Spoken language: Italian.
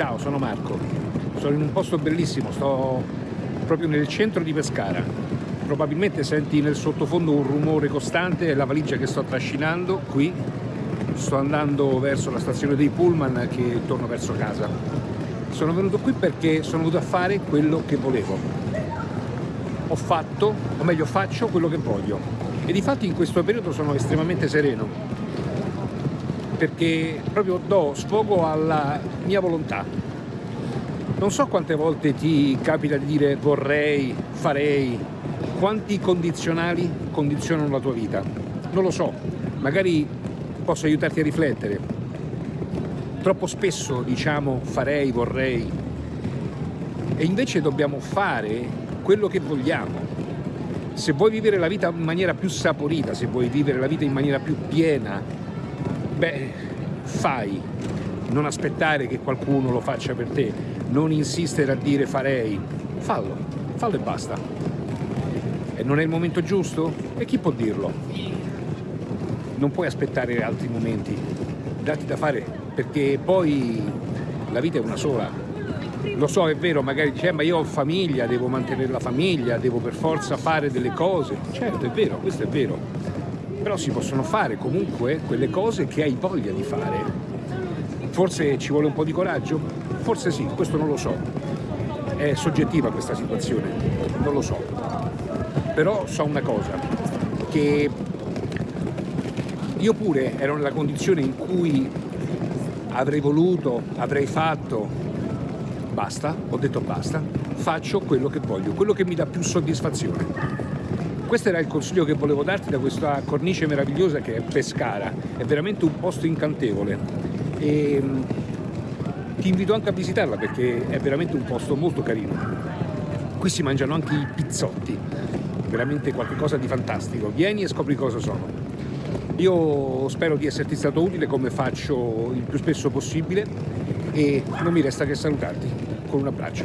Ciao, sono Marco. Sono in un posto bellissimo, sto proprio nel centro di Pescara. Probabilmente senti nel sottofondo un rumore costante, è la valigia che sto trascinando qui. Sto andando verso la stazione dei Pullman che torno verso casa. Sono venuto qui perché sono venuto a fare quello che volevo. Ho fatto, o meglio faccio quello che voglio. E di fatti in questo periodo sono estremamente sereno perché proprio do sfogo alla mia volontà. Non so quante volte ti capita di dire vorrei, farei, quanti condizionali condizionano la tua vita. Non lo so, magari posso aiutarti a riflettere. Troppo spesso diciamo farei, vorrei, e invece dobbiamo fare quello che vogliamo. Se vuoi vivere la vita in maniera più saporita, se vuoi vivere la vita in maniera più piena, beh, fai, non aspettare che qualcuno lo faccia per te, non insistere a dire farei, fallo, fallo e basta. E non è il momento giusto? E chi può dirlo? Non puoi aspettare altri momenti, dati da fare, perché poi la vita è una sola. Lo so, è vero, magari dice, eh, ma io ho famiglia, devo mantenere la famiglia, devo per forza fare delle cose. Certo, è vero, questo è vero però si possono fare comunque quelle cose che hai voglia di fare. Forse ci vuole un po' di coraggio? Forse sì, questo non lo so. È soggettiva questa situazione, non lo so. Però so una cosa, che io pure ero nella condizione in cui avrei voluto, avrei fatto, basta, ho detto basta, faccio quello che voglio, quello che mi dà più soddisfazione questo era il consiglio che volevo darti da questa cornice meravigliosa che è Pescara, è veramente un posto incantevole e mm, ti invito anche a visitarla perché è veramente un posto molto carino. Qui si mangiano anche i pizzotti, veramente qualcosa di fantastico, vieni e scopri cosa sono. Io spero di esserti stato utile come faccio il più spesso possibile e non mi resta che salutarti con un abbraccio.